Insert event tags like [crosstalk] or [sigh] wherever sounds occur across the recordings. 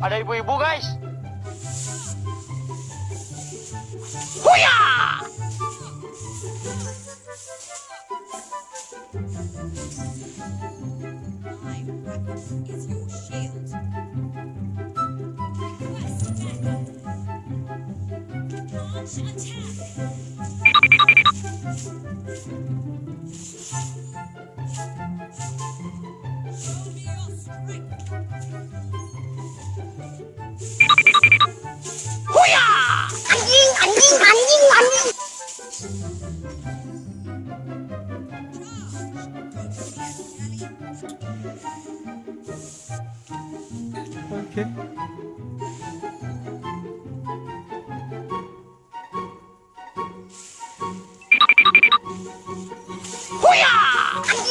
Ada ibu-ibu guys. My 안징 안징 안징 안징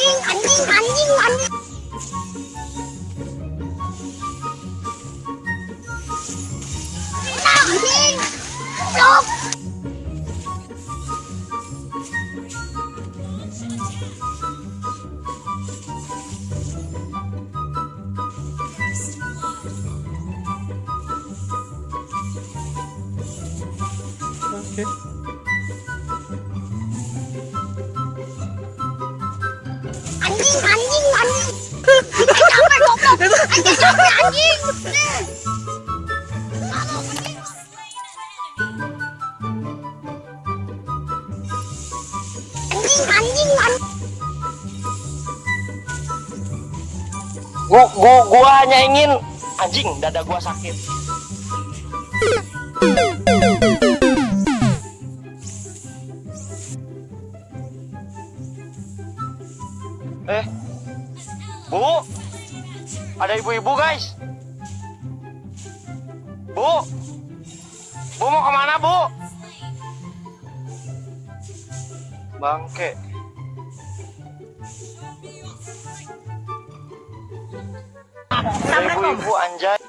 ยิงหันยิงหันยิงหันหลังยิงจบโอเค anjing anjing anjing anjing. Anjing anjing Anjing anjing anjing anjing gua gua gua hanya ingin anjing dada gua sakit ibu-ibu guys. Bu, bu mau ke mana bu? Bangke. Ibu-ibu anjay.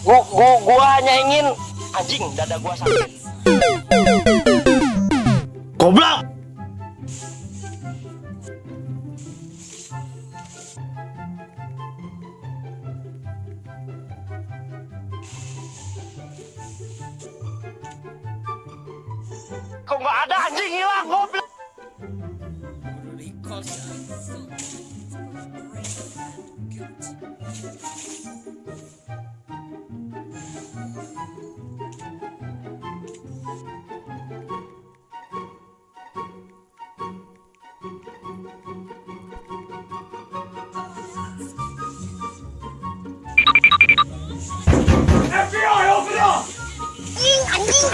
Gua, gua, gua hanya ingin anjing dada gua sakit. 안녕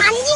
안녕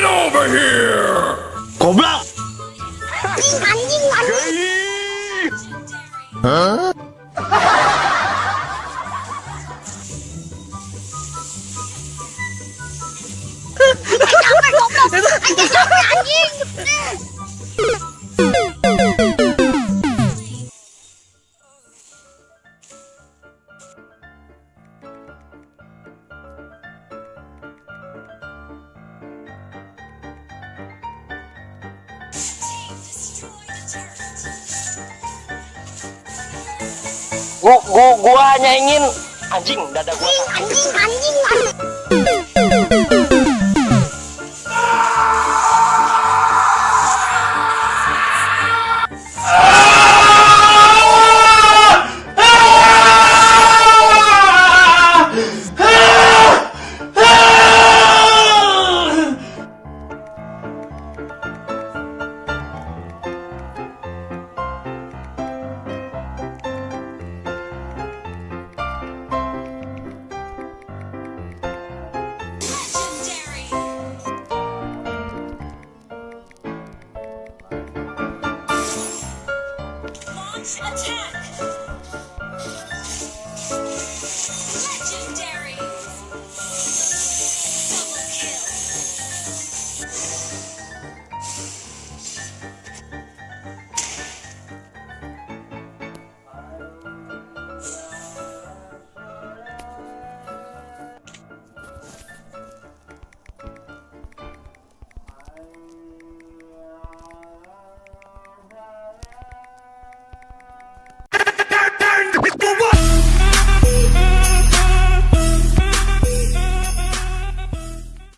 Get over here! Cobra! huh? Anh chết [laughs] Gua, gua, gua hanya ingin anjing dada gua. anjing anjing anjing Attention.